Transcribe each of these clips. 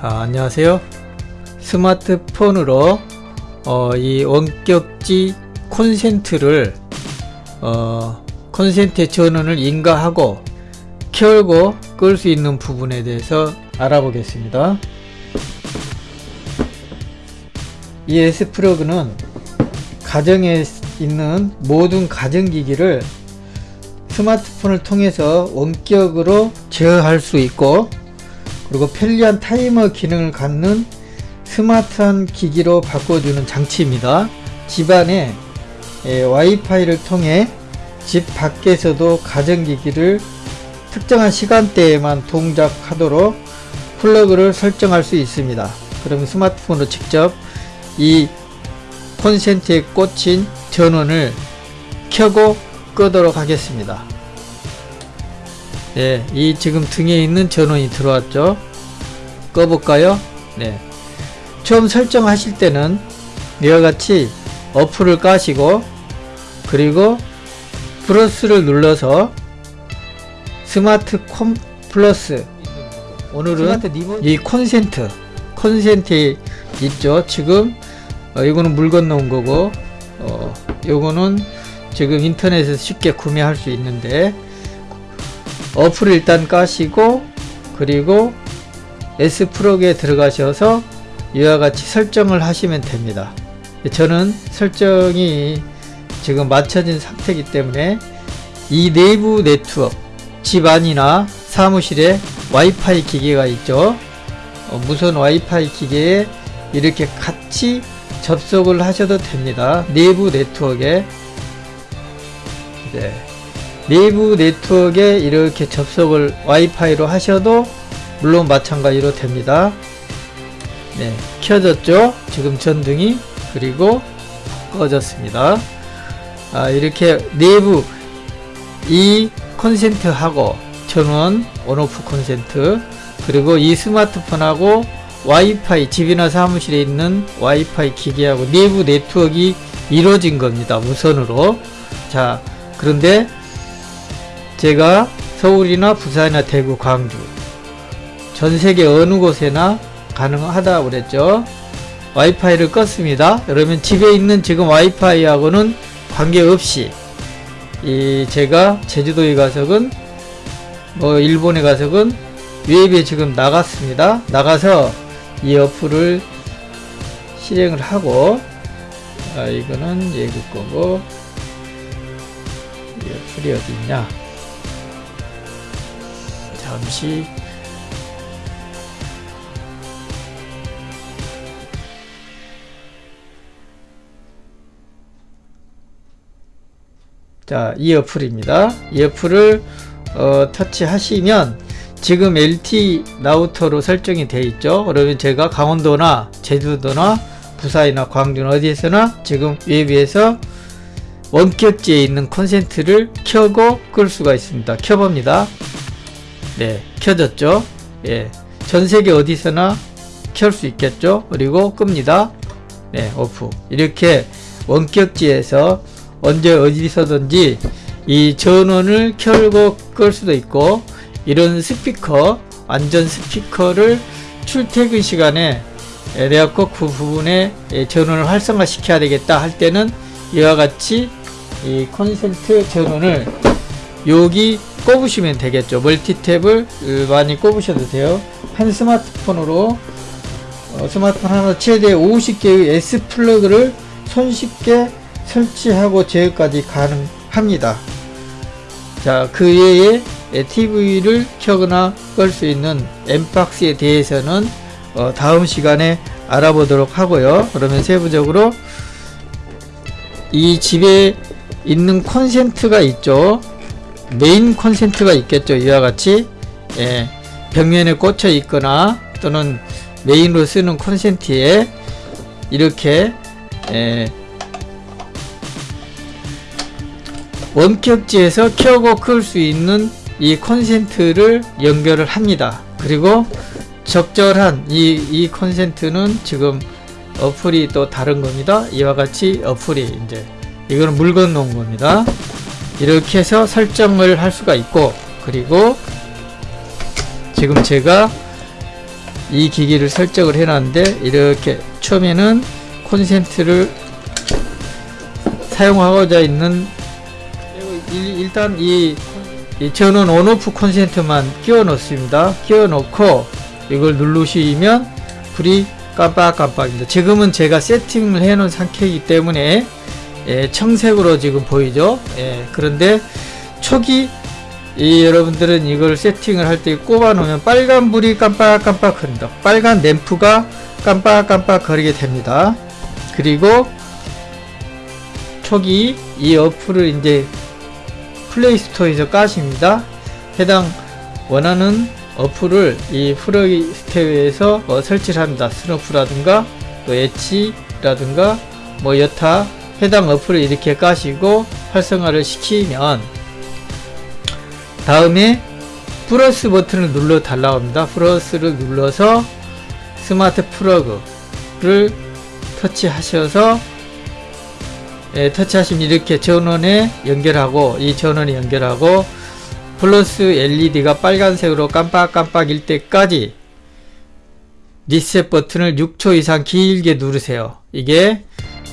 자, 안녕하세요. 스마트폰으로 어, 이 원격지 콘센트를 어, 콘센트 전원을 인가하고 켜고 끌 수 있는 부분에 대해서 알아보겠습니다. 이 S프로그는 가정에 있는 모든 가전기기를 스마트폰을 통해서 원격으로 제어할 수 있고 그리고 편리한 타이머 기능을 갖는 스마트한 기기로 바꿔주는 장치입니다. 집안에 에, 와이파이를 통해 집 밖에서도 가전기기를 특정한 시간대에만 동작하도록 플러그를 설정할 수 있습니다. 그럼 스마트폰으로 직접 이 콘센트에 꽂힌 전원을 켜고 끄도록 하겠습니다. 네, 이 지금 등에 있는 전원이 들어왔죠. 꺼볼까요? 네. 처음 설정하실 때는 이와 같이 어플을 까시고 그리고 플러스를 눌러서 스마트 콤 플러스 오늘은 이 콘센트 콘센트 있죠 지금 어, 이거는 물 건너온 거고 어, 요거는 지금 인터넷에서 쉽게 구매할 수 있는데 어플을 일단 까시고 그리고 S프로그에 들어가셔서 이와 같이 설정을 하시면 됩니다. 저는 설정이 지금 맞춰진 상태이기 때문에 이 내부 네트워크 집 안이나 사무실에 와이파이 기계가 있죠. 어, 무선 와이파이 기계에 이렇게 같이 접속을 하셔도 됩니다. 내부 네트워크에. 네. 내부 네트워크에 이렇게 접속을 와이파이로 하셔도 물론 마찬가지로 됩니다. 네 켜졌죠? 지금 전등이 그리고 꺼졌습니다. 아, 이렇게 내부 이 콘센트하고 전원 온오프 콘센트 그리고 이 스마트폰하고 와이파이 집이나 사무실에 있는 와이파이 기계하고 내부 네트워크가 이루어진 겁니다 무선으로. 자 그런데 제가 서울이나 부산이나 대구 광주 전세계 어느 곳에나 가능하다 그랬죠. 와이파이를 껐습니다. 그러면 집에 있는 지금 와이파이하고는 관계없이 이 제가 제주도에 가서건 뭐 일본에 가서건 웹에 지금 나갔습니다. 나가서 이 어플을 실행을 하고 아 이거는 예국 거고 이 어플이 어디 있냐? 잠시 자, 이 어플입니다. 이 어플을 어, 터치하시면 지금 LT 라우터로 설정이 되어 있죠. 그러면 제가 강원도나 제주도나 부산이나 광주나 어디에서나 지금 웹에서 원격지에 있는 콘센트를 켜고 끌 수가 있습니다. 켜봅니다. 네, 켜졌죠. 예, 전 세계 어디서나 켤 수 있겠죠. 그리고 끕니다. 네, 오프. 이렇게 원격지에서 언제 어디서든지 이 전원을 켜고 끌 수도 있고 이런 스피커 완전 스피커를 출퇴근 시간에 내가 꼭그 부분에 전원을 활성화 시켜야 되겠다 할 때는 이와 같이 이 콘센트 전원을 여기 꼽으시면 되겠죠. 멀티탭을 많이 꼽으셔도 돼요. 한 스마트폰으로 어, 스마트폰 하나 최대 50개의 S 플러그를 손쉽게 설치하고 제어까지 가능합니다. 자, 그 외에 TV를 켜거나 끌 수 있는 엠박스에 대해서는 어, 다음 시간에 알아보도록 하고요. 그러면 세부적으로 이 집에 있는 콘센트가 있죠. 메인 콘센트가 있겠죠. 이와 같이 예, 벽면에 꽂혀 있거나 또는 메인으로 쓰는 콘센트에 이렇게 예, 원격지에서 켜고 끌 수 있는 이 콘센트를 연결을 합니다. 그리고 적절한 이, 이 콘센트는 지금 어플이 또 다른 겁니다. 이와 같이 어플이 이제 이거는 물 건너온 겁니다. 이렇게 해서 설정을 할 수가 있고 그리고 지금 제가 이 기기를 설정을 해놨는데 이렇게 처음에는 콘센트를 사용하고자 있는 일- 일단 이, 이 전원 온오프 콘센트만 끼워 넣습니다. 끼워 넣고 이걸 누르시면 불이 깜빡깜빡입니다. 지금은 제가 세팅을 해 놓은 상태이기 때문에 예, 청색으로 지금 보이죠. 예, 그런데 초기 이 여러분들은 이걸 세팅을 할 때 꼽아 놓으면 빨간 불이 깜빡깜빡 거린다. 빨간 램프가 깜빡깜빡 거리게 됩니다. 그리고 초기 이 어플을 이제 플레이스토어에서 까십니다. 해당 원하는 어플을 이 플레이스토어에서 어, 설치를 합니다. 소노프라든가 또 엣지라든가 뭐 여타 해당 어플을 이렇게 까시고 활성화를 시키면 다음에 플러스 버튼을 눌러 달라고 합니다. 플러스를 눌러서 스마트 플러그를 터치하셔서 예, 터치하시면 이렇게 전원에 연결하고 이 전원에 연결하고 플러스 LED가 빨간색으로 깜빡깜빡일 때까지 리셋 버튼을 6초 이상 길게 누르세요. 이게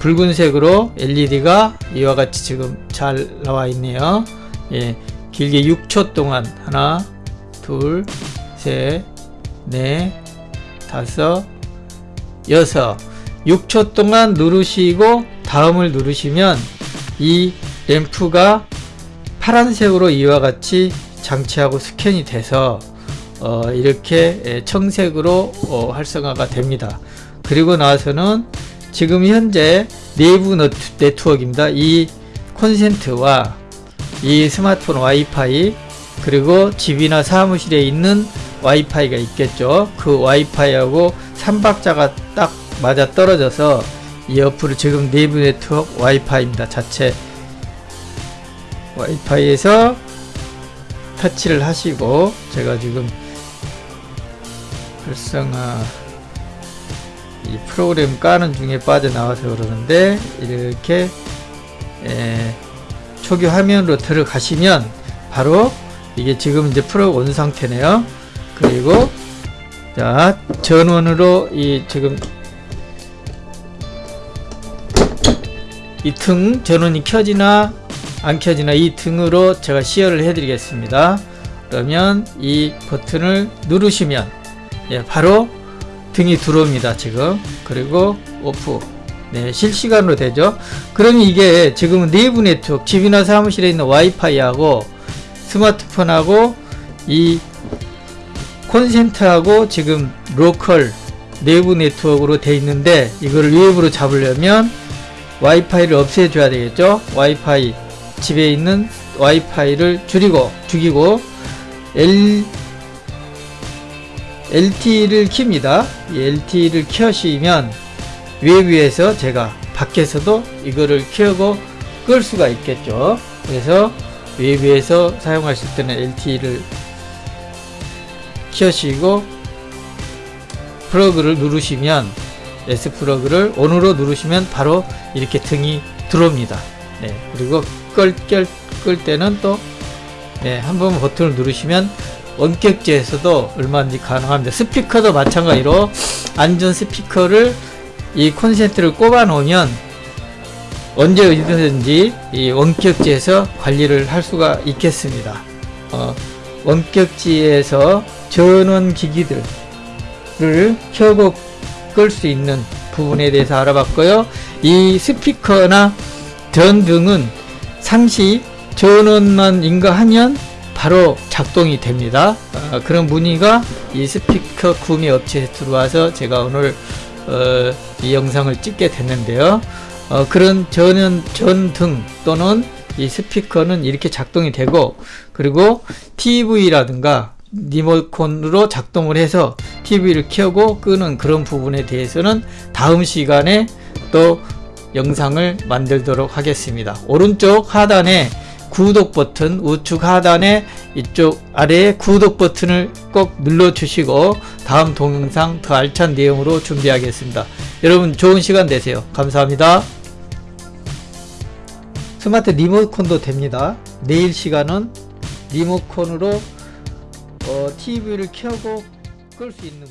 붉은색으로 LED가 이와 같이 지금 잘 나와 있네요. 예, 길게 6초 동안 하나, 둘, 셋, 넷, 다섯, 여섯 6초 동안 누르시고 다음을 누르시면 이 램프가 파란색으로 이와 같이 장치하고 스캔이 돼서 어, 이렇게 예, 청색으로 어, 활성화가 됩니다. 그리고 나서는 지금 현재 내부 네트워크입니다. 이 콘센트와 이 스마트폰 와이파이 그리고 집이나 사무실에 있는 와이파이가 있겠죠. 그 와이파이하고 삼박자가 딱 맞아 떨어져서 이 어플을 지금 내부 네트워크 와이파이입니다. 자체 와이파이에서 터치를 하시고 제가 지금 활성화 이 프로그램 까는 중에 빠져나와서 그러는데 이렇게 에, 초기 화면으로 들어가시면 바로 이게 지금 이제 프로 온 상태네요. 그리고 자 전원으로 이 지금 이 등 전원이 켜지나 안 켜지나 이 등으로 제가 시연을 해 드리겠습니다. 그러면 이 버튼을 누르시면 예, 바로 등이 들어옵니다 지금. 그리고 오프. 네 실시간으로 되죠. 그러면 이게 지금 내부 네트워크 집이나 사무실에 있는 와이파이하고 스마트폰하고 이 콘센트하고 지금 로컬 내부 네트워크로 돼 있는데 이거를 외부로 잡으려면 와이파이를 없애줘야 되겠죠? 와이파이. 집에 있는 와이파이를 줄이고 죽이고 L, LTE를 킵니다. 이 LTE를 켜시면 외부에서 제가 밖에서도 이거를 켜고 끌 수가 있겠죠. 그래서 외부에서 사용하실 때는 LTE를 켜시고 플러그를 누르시면 S 플러그를 on으로 누르시면 바로 이렇게 등이 들어옵니다. 네, 그리고 끌, 끌, 끌 때는 또, 네, 한 번 버튼을 누르시면 원격지에서도 얼마든지 가능합니다. 스피커도 마찬가지로 안전 스피커를 이 콘센트를 꼽아 놓으면 언제 어디든지 이 원격지에서 관리를 할 수가 있겠습니다. 어, 원격지에서 전원 기기들을 켜고 끌수 있는 부분에 대해서 알아봤고요. 이 스피커나 전 등은 상시 전원만 인가하면 바로 작동이 됩니다. 어, 그런 문의가 이 스피커 구매 업체에 들어와서 제가 오늘 어, 이 영상을 찍게 됐는데요. 어, 그런 전원 전등 또는 이 스피커는 이렇게 작동이 되고 그리고 TV라든가 리모컨으로 작동을 해서 TV를 켜고 끄는 그런 부분에 대해서는 다음 시간에 또 영상을 만들도록 하겠습니다. 오른쪽 하단에 구독 버튼 우측 하단에 이쪽 아래에 구독 버튼을 꼭 눌러 주시고 다음 동영상 더 알찬 내용으로 준비하겠습니다. 여러분 좋은 시간 되세요. 감사합니다. 스마트 리모컨도 됩니다. 내일 시간은 리모컨으로 어, TV를 켜고 끌 수 있는